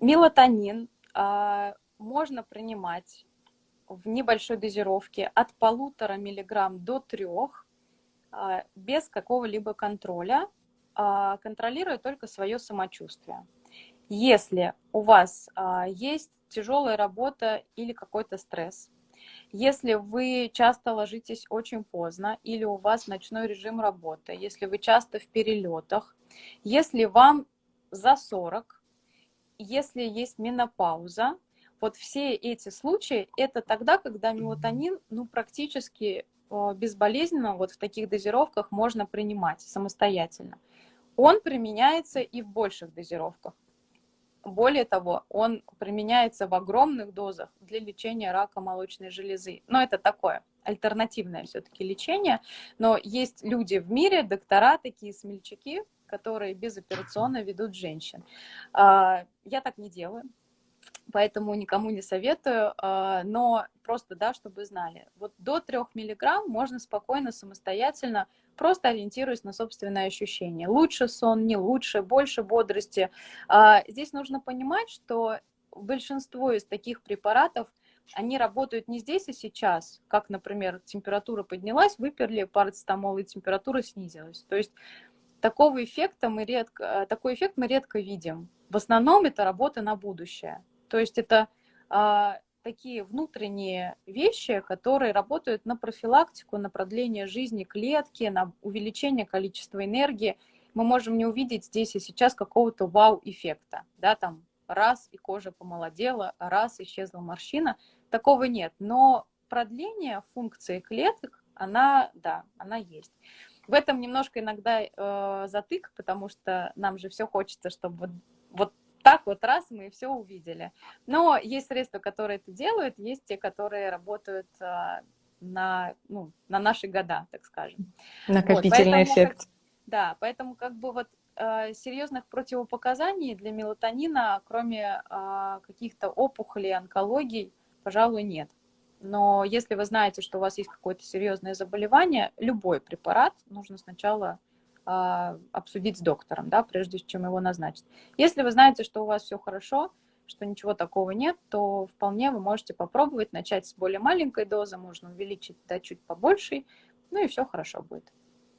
Мелатонин а, можно принимать в небольшой дозировке от полутора миллиграмм до трех а, без какого-либо контроля, а, контролируя только свое самочувствие. Если у вас есть тяжелая работа или какой-то стресс, если вы часто ложитесь очень поздно или у вас ночной режим работы, если вы часто в перелетах, если вам за 40, если есть менопауза, вот все эти случаи, это тогда, когда мелатонин ну, практически э, безболезненно вот в таких дозировках можно принимать самостоятельно. Он применяется и в больших дозировках. Более того, он применяется в огромных дозах для лечения рака молочной железы. Но это такое альтернативное все-таки лечение. Но есть люди в мире, доктора, такие смельчаки, которые безоперационно ведут женщин. А, я так не делаю поэтому никому не советую, а, но просто, да, чтобы знали, вот до 3 миллиграмм можно спокойно, самостоятельно, просто ориентируясь на собственное ощущение. Лучше сон, не лучше, больше бодрости. А, здесь нужно понимать, что большинство из таких препаратов, они работают не здесь и сейчас, как, например, температура поднялась, выперли парацетамол, и температура снизилась. То есть такого эффекта мы редко, такой эффект мы редко видим. В основном это работа на будущее. То есть это а, такие внутренние вещи, которые работают на профилактику, на продление жизни клетки, на увеличение количества энергии. Мы можем не увидеть здесь и сейчас какого-то вау-эффекта, да, там раз и кожа помолодела, раз исчезла морщина. Такого нет, но продление функции клеток, она, да, она есть. В этом немножко иногда э, затык, потому что нам же все хочется, чтобы вот, вот так вот раз мы все увидели. Но есть средства, которые это делают, есть те, которые работают а, на, ну, на наши года, так скажем. Накопительный вот, поэтому, эффект. Как, да, поэтому как бы вот э, серьезных противопоказаний для мелатонина, кроме э, каких-то опухолей, онкологий, пожалуй, нет. Но если вы знаете, что у вас есть какое-то серьезное заболевание, любой препарат нужно сначала а, обсудить с доктором, да, прежде чем его назначить. Если вы знаете, что у вас все хорошо, что ничего такого нет, то вполне вы можете попробовать начать с более маленькой дозы, можно увеличить до чуть побольше, ну и все хорошо будет.